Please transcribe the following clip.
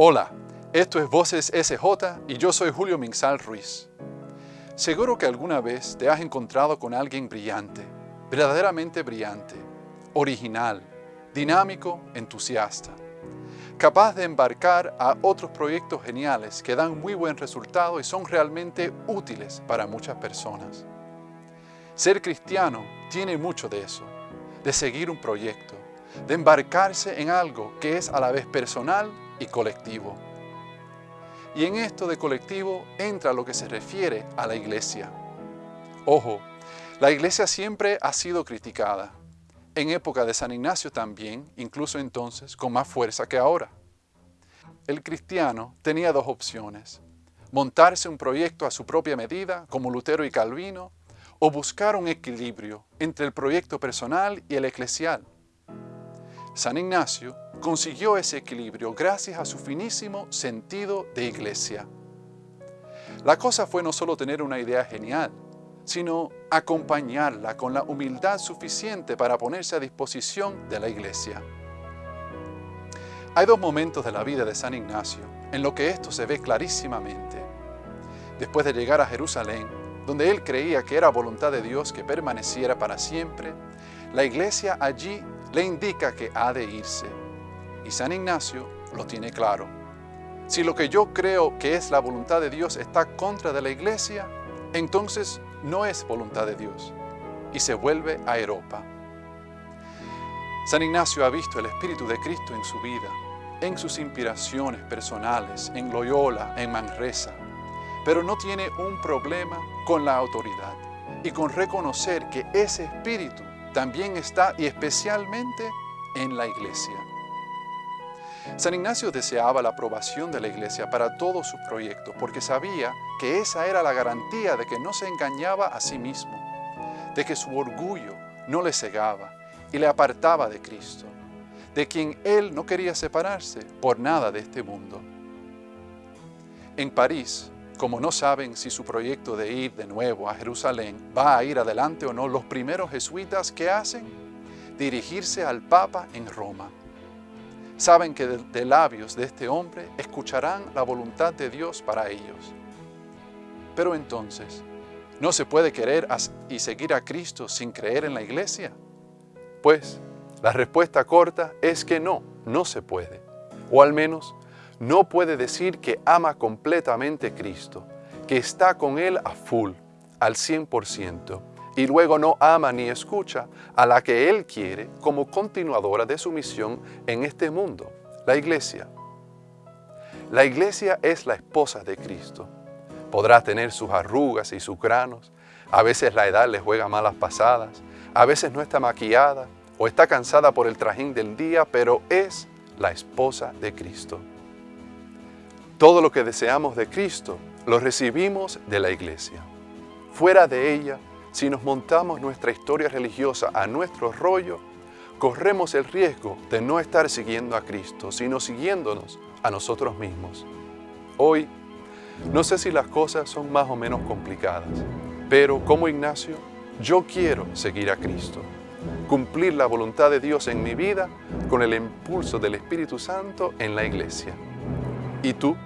Hola, esto es Voces SJ y yo soy Julio Minsal Ruiz. Seguro que alguna vez te has encontrado con alguien brillante, verdaderamente brillante, original, dinámico, entusiasta, capaz de embarcar a otros proyectos geniales que dan muy buen resultado y son realmente útiles para muchas personas. Ser cristiano tiene mucho de eso, de seguir un proyecto, de embarcarse en algo que es a la vez personal y colectivo. Y en esto de colectivo entra lo que se refiere a la iglesia. Ojo, la iglesia siempre ha sido criticada. En época de San Ignacio también, incluso entonces, con más fuerza que ahora. El cristiano tenía dos opciones. Montarse un proyecto a su propia medida, como Lutero y Calvino, o buscar un equilibrio entre el proyecto personal y el eclesial. San Ignacio consiguió ese equilibrio gracias a su finísimo sentido de iglesia. La cosa fue no solo tener una idea genial, sino acompañarla con la humildad suficiente para ponerse a disposición de la iglesia. Hay dos momentos de la vida de San Ignacio en lo que esto se ve clarísimamente. Después de llegar a Jerusalén, donde él creía que era voluntad de Dios que permaneciera para siempre, la iglesia allí le indica que ha de irse. Y San Ignacio lo tiene claro. Si lo que yo creo que es la voluntad de Dios está contra de la iglesia, entonces no es voluntad de Dios y se vuelve a Europa. San Ignacio ha visto el Espíritu de Cristo en su vida, en sus inspiraciones personales, en Loyola, en Manresa, pero no tiene un problema con la autoridad y con reconocer que ese Espíritu también está y especialmente en la iglesia. San Ignacio deseaba la aprobación de la iglesia para todos sus proyectos porque sabía que esa era la garantía de que no se engañaba a sí mismo, de que su orgullo no le cegaba y le apartaba de Cristo, de quien él no quería separarse por nada de este mundo. En París, como no saben si su proyecto de ir de nuevo a Jerusalén va a ir adelante o no, los primeros jesuitas que hacen, dirigirse al Papa en Roma. Saben que de, labios de este hombre escucharán la voluntad de Dios para ellos. Pero entonces, ¿no se puede querer y seguir a Cristo sin creer en la iglesia? Pues, la respuesta corta es que no, no se puede. O al menos, no puede decir que ama completamente Cristo, que está con Él a full, al 100%, y luego no ama ni escucha a la que Él quiere como continuadora de su misión en este mundo, la iglesia. La iglesia es la esposa de Cristo. Podrá tener sus arrugas y sus granos, a veces la edad le juega malas pasadas, a veces no está maquillada o está cansada por el trajín del día, pero es la esposa de Cristo. Todo lo que deseamos de Cristo lo recibimos de la iglesia. Fuera de ella, si nos montamos nuestra historia religiosa a nuestro rollo, corremos el riesgo de no estar siguiendo a Cristo, sino siguiéndonos a nosotros mismos. Hoy, no sé si las cosas son más o menos complicadas, pero como Ignacio, yo quiero seguir a Cristo, cumplir la voluntad de Dios en mi vida con el impulso del Espíritu Santo en la iglesia. ¿Y tú?